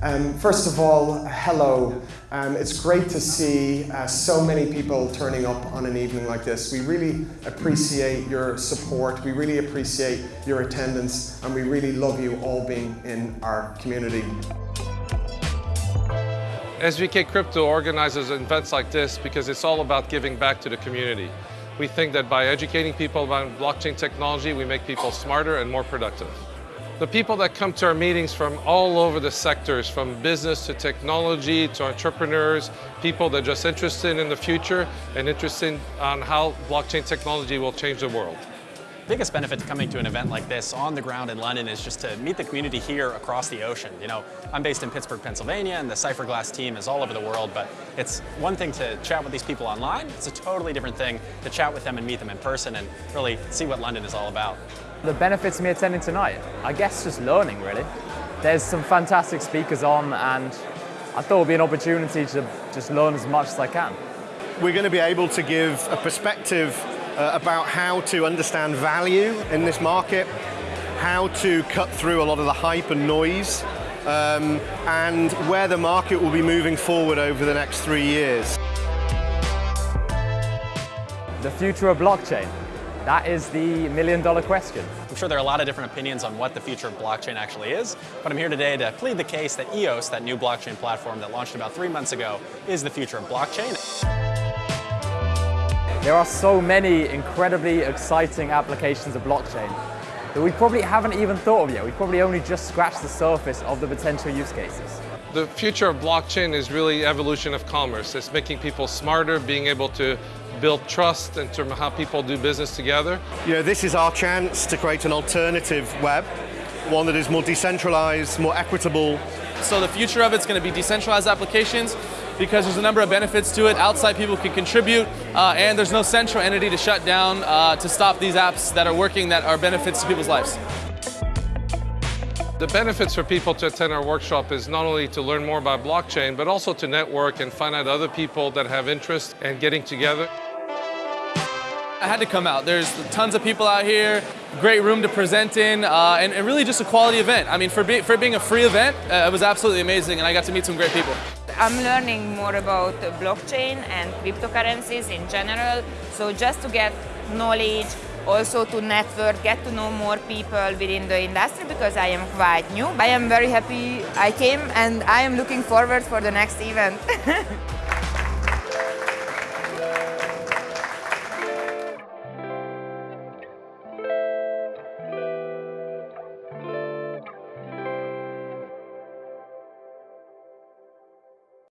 Um, first of all, hello. Um, it's great to see uh, so many people turning up on an evening like this. We really appreciate your support, we really appreciate your attendance, and we really love you all being in our community. SVK Crypto organizes events like this because it's all about giving back to the community. We think that by educating people about blockchain technology, we make people smarter and more productive. The people that come to our meetings from all over the sectors, from business to technology to entrepreneurs, people that are just interested in the future and interested on how blockchain technology will change the world biggest benefit to coming to an event like this on the ground in London is just to meet the community here across the ocean. You know, I'm based in Pittsburgh, Pennsylvania, and the Cypherglass team is all over the world, but it's one thing to chat with these people online, it's a totally different thing to chat with them and meet them in person and really see what London is all about. The benefits of me attending tonight? I guess just learning, really. There's some fantastic speakers on, and I thought it would be an opportunity to just learn as much as I can. We're going to be able to give a perspective uh, about how to understand value in this market, how to cut through a lot of the hype and noise, um, and where the market will be moving forward over the next three years. The future of blockchain. That is the million dollar question. I'm sure there are a lot of different opinions on what the future of blockchain actually is, but I'm here today to plead the case that EOS, that new blockchain platform that launched about three months ago, is the future of blockchain. There are so many incredibly exciting applications of blockchain that we probably haven't even thought of yet. We've probably only just scratched the surface of the potential use cases. The future of blockchain is really evolution of commerce. It's making people smarter, being able to build trust in terms of how people do business together. You know, this is our chance to create an alternative web, one that is more decentralized, more equitable. So the future of it's going to be decentralized applications because there's a number of benefits to it. Outside people can contribute, uh, and there's no central entity to shut down uh, to stop these apps that are working that are benefits to people's lives. The benefits for people to attend our workshop is not only to learn more about blockchain, but also to network and find out other people that have interest and getting together. I had to come out. There's tons of people out here, great room to present in, uh, and, and, really just a quality event. I mean, for, be, for being a free event, uh, it was absolutely amazing, and I got to meet some great people. I'm learning more about blockchain and cryptocurrencies in general. So just to get knowledge, also to network, get to know more people within the industry because I am quite new. I am very happy I came and I am looking forward for the next event.